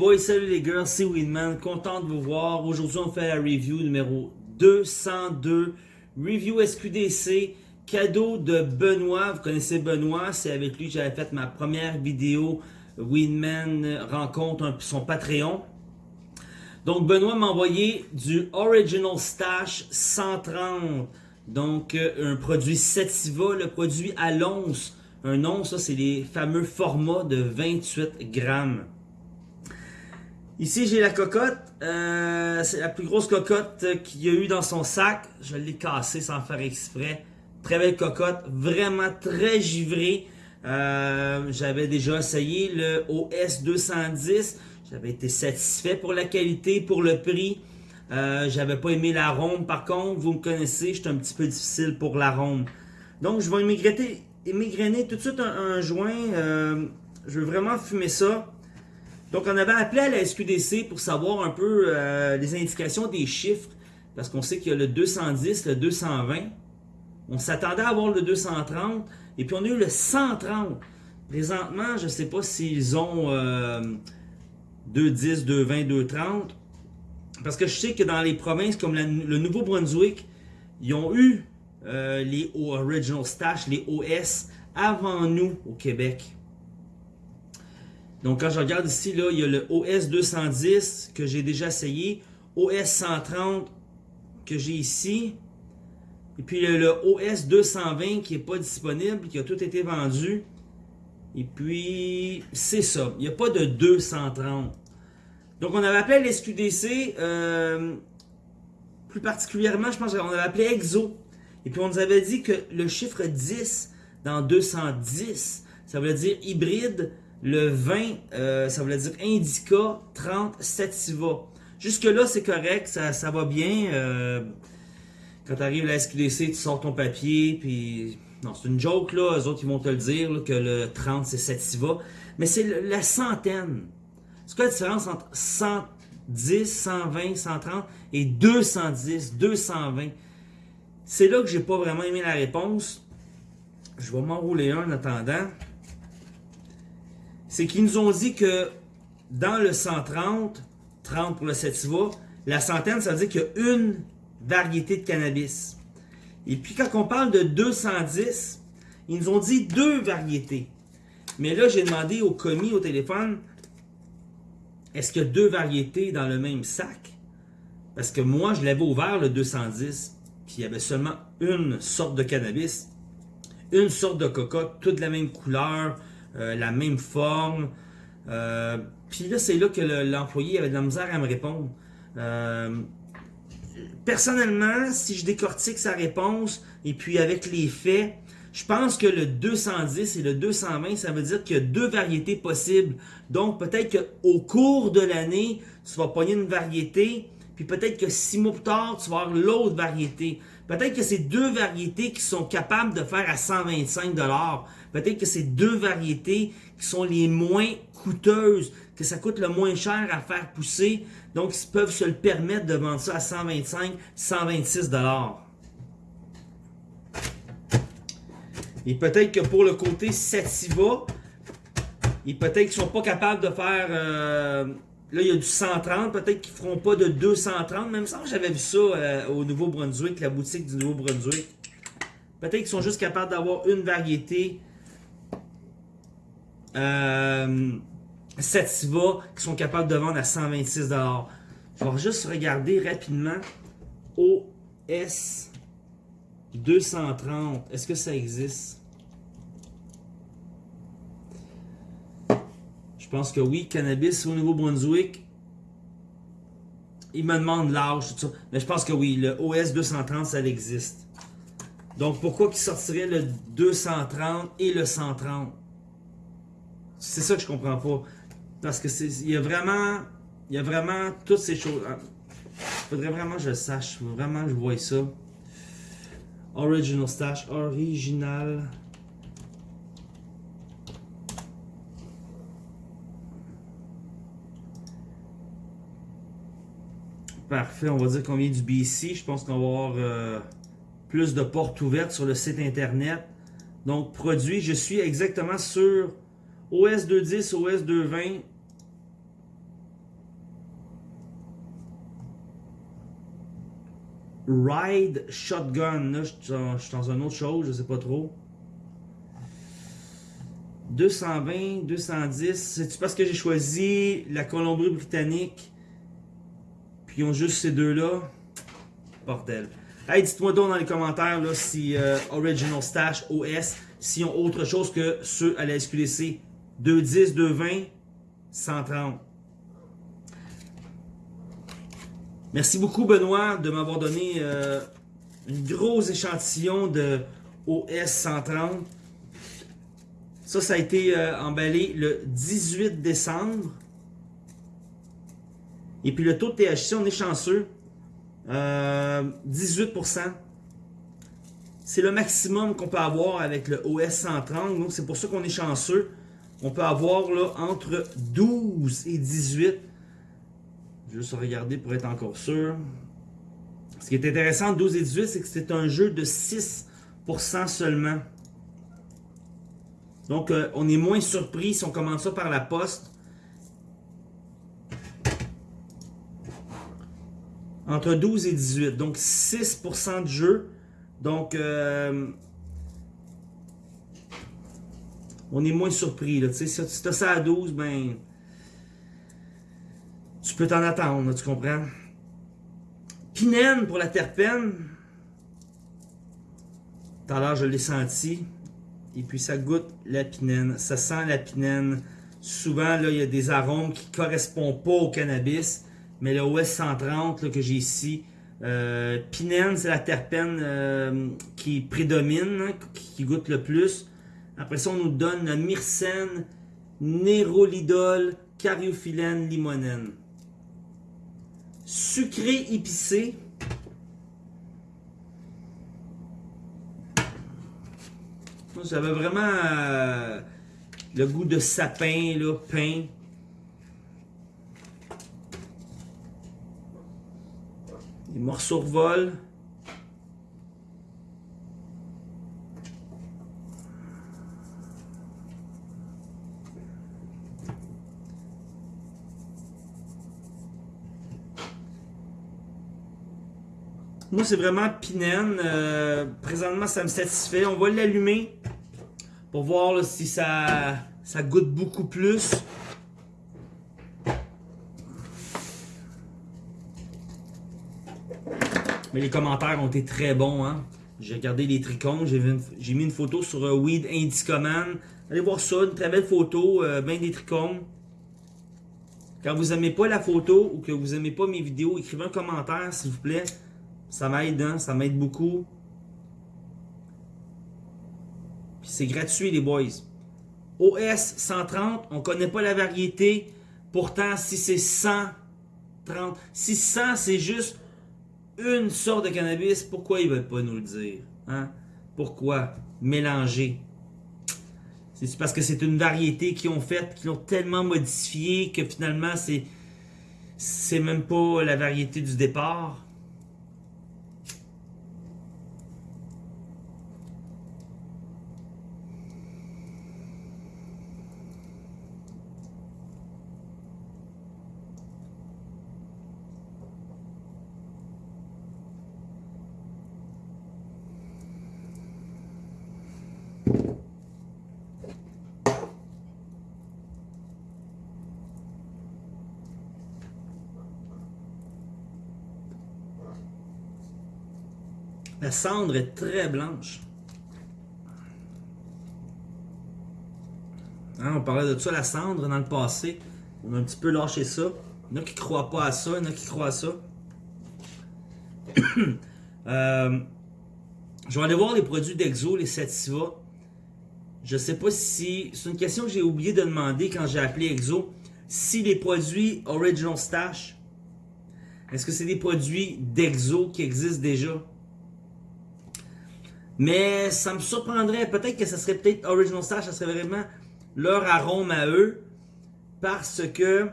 boys, salut les girls, c'est Winman, content de vous voir. Aujourd'hui, on fait la review numéro 202, review SQDC, cadeau de Benoît. Vous connaissez Benoît, c'est avec lui que j'avais fait ma première vidéo Winman rencontre son Patreon. Donc, Benoît m'a envoyé du Original Stash 130. Donc, euh, un produit Sativa, le produit à l'once. Un once, ça, c'est les fameux formats de 28 grammes. Ici, j'ai la cocotte. Euh, c'est la plus grosse cocotte qu'il y a eu dans son sac. Je l'ai cassée sans faire exprès. Très belle cocotte. Vraiment très givrée. Euh, j'avais déjà essayé le OS 210. J'avais été satisfait pour la qualité, pour le prix. Euh, J'avais pas aimé l'arôme. Par contre, vous me connaissez, je un petit peu difficile pour l'arôme. Donc, je vais immigrainer tout de suite un, joint. Je veux vraiment fumer ça. Donc, on avait appelé à la SQDC pour savoir un peu euh, les indications des chiffres, parce qu'on sait qu'il y a le 210, le 220. On s'attendait à avoir le 230, et puis on a eu le 130. Présentement, je ne sais pas s'ils ont euh, 210, 220, 230, parce que je sais que dans les provinces comme le Nouveau-Brunswick, ils ont eu euh, les Original Stash, les OS, avant nous au Québec. Donc quand je regarde ici, là, il y a le OS 210 que j'ai déjà essayé, OS 130 que j'ai ici, et puis le, le OS 220 qui n'est pas disponible, qui a tout été vendu. Et puis, c'est ça. Il n'y a pas de 230. Donc, on avait appelé l'SQDC, euh, plus particulièrement, je pense qu'on avait appelé EXO. Et puis, on nous avait dit que le chiffre 10 dans 210, ça veut dire hybride, le 20, euh, ça voulait dire Indica 30 Sativa. Jusque-là, c'est correct, ça, ça, va bien. Euh, quand tu arrives à la SQDC, tu sors ton papier, puis... Non, c'est une joke, là. Eux autres, ils vont te le dire, que le 30, c'est Sativa. Mais c'est la centaine. C'est quoi la différence entre 110, 120, 130 et 210, 220? C'est là que j'ai pas vraiment aimé la réponse. Je vais m'enrouler un en attendant c'est qu'ils nous ont dit que dans le 130, 30 pour le sativa, la centaine, ça veut dire qu'il y a une variété de cannabis. Et puis quand on parle de 210, ils nous ont dit deux variétés. Mais là, j'ai demandé au commis au téléphone, est-ce qu'il y a deux variétés dans le même sac? Parce que moi, je l'avais ouvert le 210, puis il y avait seulement une sorte de cannabis, une sorte de cocotte, toute la même couleur, euh, la même forme. Euh, puis là, c'est là que l'employé avait de la misère à me répondre. Euh, personnellement, si je décortique sa réponse, et puis avec les faits, je pense que le 210 et le 220, ça veut dire qu'il y a deux variétés possibles. Donc, peut-être qu'au cours de l'année, tu vas pogner une variété, puis peut-être que six mois plus tard, tu vas avoir l'autre variété. Peut-être que c'est deux variétés qui sont capables de faire à 125 Peut-être que c'est deux variétés qui sont les moins coûteuses, que ça coûte le moins cher à faire pousser. Donc, ils peuvent se le permettre de vendre ça à 125, 126 Et peut-être que pour le côté Sativa, et peut-être qu'ils ne sont pas capables de faire... Euh, là, il y a du 130, peut-être qu'ils ne feront pas de 230. Même ça, j'avais vu ça euh, au Nouveau-Brunswick, la boutique du Nouveau-Brunswick. Peut-être qu'ils sont juste capables d'avoir une variété euh, Sativa qui sont capables de vendre à 126 Je vais juste regarder rapidement OS 230. Est-ce que ça existe? Pense que oui. Cannabis au Nouveau-Brunswick. Il me demande l'âge, tout ça. Mais je pense que oui, le OS 230, ça existe. Donc, pourquoi qu'il sortirait le 230 et le 130? C'est ça que je comprends pas. Parce que il y a vraiment il y a vraiment toutes ces choses. Il ah, faudrait vraiment que je le sache. Vraiment que je vois ça. Original stash. Original. Parfait, on va dire qu'on du BC. Je pense qu'on va avoir euh, plus de portes ouvertes sur le site internet. Donc, produit, je suis exactement sur OS 210, OS 220. Ride Shotgun. Là, je suis dans, une autre chose, je ne sais pas trop. 220, 210. C'est parce que j'ai choisi la Colombie-Britannique puis ils ont juste ces deux-là? Bordel. Hey, dites-moi donc dans les commentaires là, si euh, Original Stash OS, s'ils ont autre chose que ceux à la SQDC. 210, 220, 130. Merci beaucoup Benoît de m'avoir donné euh, une grosse échantillon de OS 130. Ça, ça a été euh, emballé le 18 décembre. Et puis le taux de THC, on est chanceux. 18%. Euh, c'est le maximum qu'on peut avoir avec le OS 130. Donc c'est pour ça qu'on est chanceux. On peut avoir là entre 12 et 18. Je vais juste regarder pour être encore sûr. Ce qui est intéressant, 12 et 18, c'est que c'est un jeu de 6% seulement. Donc, euh, on est moins surpris si on commence ça par la poste. Entre 12 et 18. Donc, 6% de jeu. Donc, euh, on est moins surpris. Si tu as ça à 12, ben, tu peux t'en attendre, tu comprends? Pinène pour la terpène. Tout à l'heure, je l'ai senti. Et puis, ça goûte la pinène. Ça sent la pinène. Souvent, là, il y a des arômes qui ne correspondent pas au cannabis. Mais le OS 130 que j'ai ici, euh, pinène, c'est la terpène euh, qui prédomine, hein, qui goûte le plus. Après ça, on nous donne le myrcène, nérolidol, cariophyllène, limonène. Sucré épicé. J'avais vraiment euh, le goût de sapin, là, pain. Les morceaux volent. Moi, c'est vraiment Pinène. Euh, présentement, ça me satisfait. On va l'allumer pour voir si ça, ça goûte beaucoup plus. Les commentaires ont été très bons. Hein? J'ai regardé les tricônes. J'ai mis une photo sur euh, Weed Indicoman. Allez voir ça. Une très belle photo. Euh, bien des tricônes. Quand vous n'aimez pas la photo ou que vous n'aimez pas mes vidéos, écrivez un commentaire s'il vous plaît. Ça m'aide, hein? Ça m'aide beaucoup. C'est gratuit, les boys. OS 130, on connaît pas la variété. Pourtant, si c'est 130, si 100 c'est juste une sorte de cannabis, pourquoi ils veulent pas nous le dire? Hein? Pourquoi? Mélanger? C'est parce que c'est une variété qu'ils ont faite, qu'ils ont tellement modifié que finalement c'est c'est même pas la variété du départ. La cendre est très blanche. Hein, on parlait de ça, la cendre, dans le passé. On a un petit peu lâché ça. Il y en a qui ne croient pas à ça, il y en a qui croient à ça. Euh, je vais aller voir les produits d'Exo, les Sativa. Je ne sais pas si... C'est une question que j'ai oublié de demander quand j'ai appelé Exo. Si les produits Original Stash, est-ce que c'est des produits d'Exo qui existent déjà? Mais ça me surprendrait, peut-être que ça serait peut-être Original Stash, ça serait vraiment leur arôme à eux. Parce que,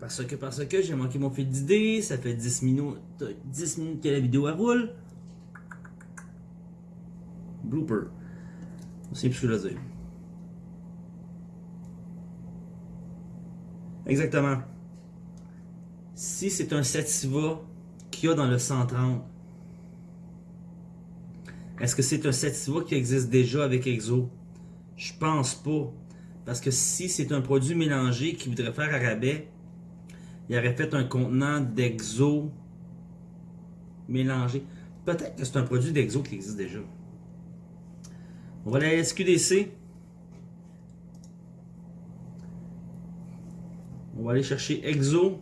parce que, parce que j'ai manqué mon fil d'idée, ça fait 10 minutes, 10 minutes que la vidéo roule. Blooper. C'est plus que je dire. Exactement. Si c'est un Sativa qu'il y a dans le 130, Est-ce que c'est un sativa qui existe déjà avec Exo? Je pense pas. Parce que si c'est un produit mélangé qui voudrait faire à rabais, il aurait fait un contenant d'Exo mélangé. Peut-être que c'est un produit d'Exo qui existe déjà. On va aller à SQDC. On va aller chercher Exo.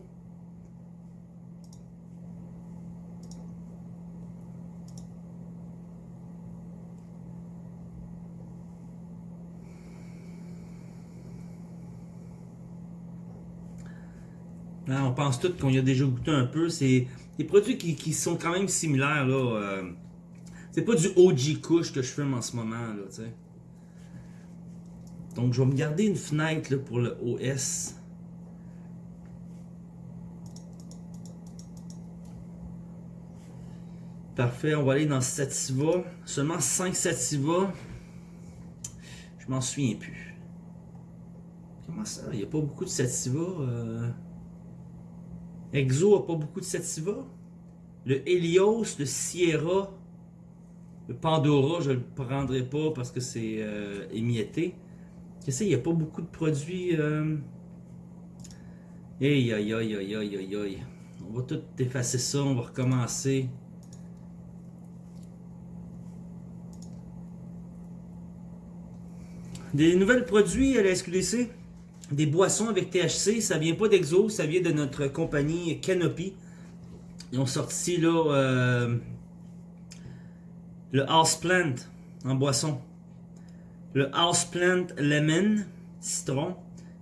on pense tous qu'on y a déjà goûté un peu. C'est des produits qui, sont quand même similaires. là. Euh, c'est pas du OG Kush que je fume en ce moment. Donc je vais me garder une fenêtre pour le OS. Parfait, on va aller dans Sativa. Seulement 5 Sativa. Je m'en souviens plus. Comment ça? Il n'y a pas beaucoup de Sativa. Euh... Exo a pas beaucoup de sativa. Le Helios, le Sierra, le Pandora, je ne le prendrai pas parce que c'est euh, émietté. sais, il n'y a pas beaucoup de produits. Euh... Aïe, aïe, aïe, aïe, aïe, aïe. On va tout effacer ça, on va recommencer. Des nouvelles produits à la SQDC des boissons avec THC, ça vient pas d'Exo, ça vient de notre compagnie Canopy. Ils ont sorti là euh, le Houseplant en boisson. Le Houseplant Lemon, citron.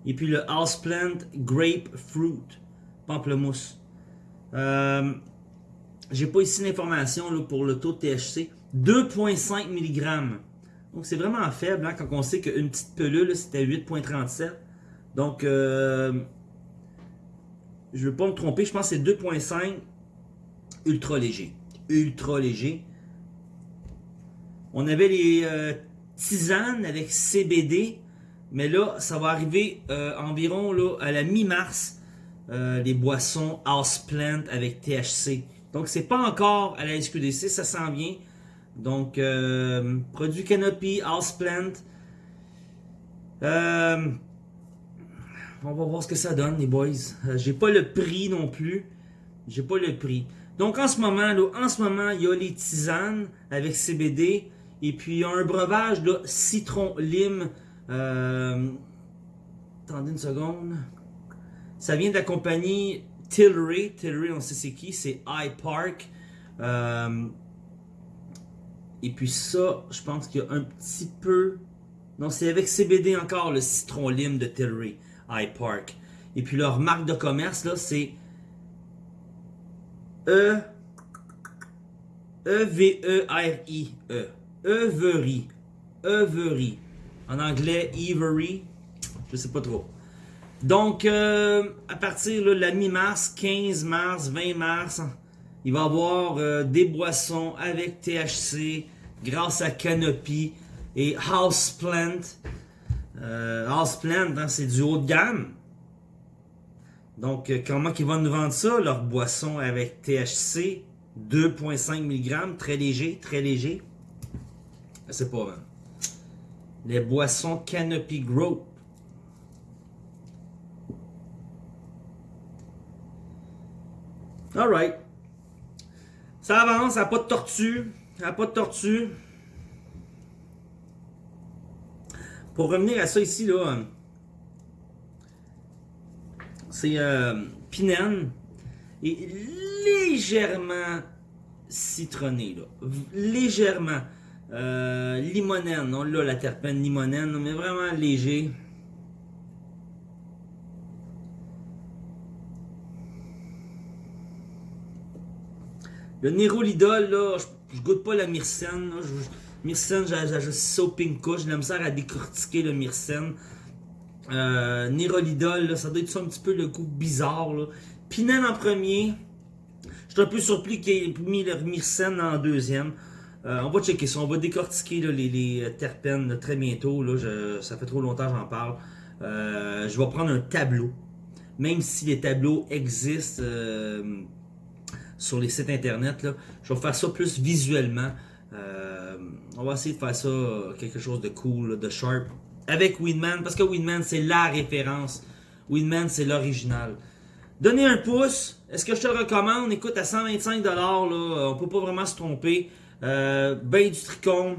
Et puis le Houseplant Grapefruit, pamplemousse. Euh, J'ai pas ici l'information pour le taux de THC. 2,5 mg. Donc c'est vraiment faible hein, quand on sait qu'une petite pelule c'était 8,37. Donc, euh, je ne veux pas me tromper, je pense que c'est 2.5 ultra léger. Ultra léger. On avait les euh, tisanes avec CBD, mais là, ça va arriver euh, environ à la mi-mars, les boissons Houseplant avec THC. Donc, c'est pas encore à la SQDC, ça s'en vient. Donc, produit Canopy, Houseplant. Euh, on va voir ce que ça donne, les boys. Euh, j'ai pas le prix non plus. J'ai pas le prix. Donc en ce moment, là, en ce moment, il y a les tisanes avec CBD. Et puis il y a un breuvage là, citron lime. Euh, attendez une seconde. Ça vient de la compagnie Tilray. Tilray, on sait c'est qui, c'est iPark. Euh, et puis ça, je pense qu'il y a un petit peu. Non, c'est avec CBD encore le citron lime de Tilray. iPark. Et puis leur marque de commerce, là, c'est E E-V-E-R-I-E. E. Every. Every. En anglais, Every. Je sais pas trop. Donc, euh, à partir de la mi-mars, 15 mars, 20 mars, il va y avoir euh, des boissons avec THC grâce à Canopy et Houseplant. Euh, hein, c'est du haut de gamme. Donc, euh, comment ils vont nous vendre ça? Leur boisson avec THC, 2.5 mg, très léger, très léger. C'est pas vrai. Les boissons Canopy Growth. Alright. Ça avance, ça n'a pas de tortue. Ça n'a pas de tortue. Pour revenir à ça ici, là, c'est euh, et légèrement citronné, là. légèrement euh, limonène, on l'a la terpène limonène, mais vraiment léger. Le Nérolidol, là, je, goûte pas la myrcène, Myrcène, j'ai juste ça au pinko. J'ai la misère à décortiquer le myrcène. Euh, ça doit être ça un petit peu le goût bizarre. Là. Pinène en premier. Je suis un peu surpris qu'il ait mis le myrcène en deuxième. Euh, on va checker ça. On va décortiquer les, terpènes très bientôt. Ça fait trop longtemps que j'en parle. Euh, je vais prendre un tableau. Même si les tableaux existent euh, sur les sites internet, je vais faire ça plus visuellement. Euh, euh, on va essayer de faire ça euh, quelque chose de cool, de sharp. Avec Winman, parce que Winman c'est la référence. Winman c'est l'original. Donnez un pouce. Est-ce que je te le recommande? Écoute, à 125$, là, on peut pas vraiment se tromper. Euh, ben du tricône.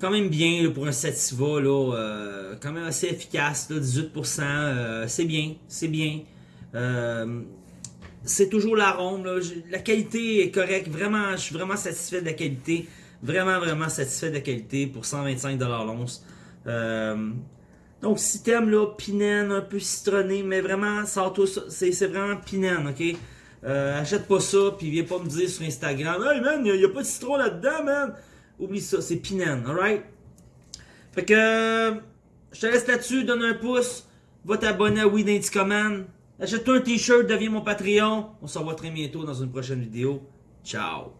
Quand même bien pour un Sativa, euh, quand même assez efficace, là, 18%. euh, c'est bien, c'est bien. C'est toujours l'arôme. là. J'ai- La qualité est correcte. Vraiment, je suis vraiment satisfait de la qualité. Vraiment, vraiment satisfait de la qualité pour 125$ l'once. Euh, donc, si t'aimes là, pinène, un peu citronné, mais vraiment, ça. C'est vraiment pinène, ok? Euh, achète pas ça, puis viens pas me dire sur Instagram, Hey man, y a, y a pas de citron là-dedans, man! Oublie ça, c'est pinène, alright? Fait que, euh, je te laisse là-dessus, donne un pouce, va t'abonner à Indie Command, achète-toi un t-shirt, deviens mon Patreon. On se revoit très bientôt dans une prochaine vidéo. Ciao!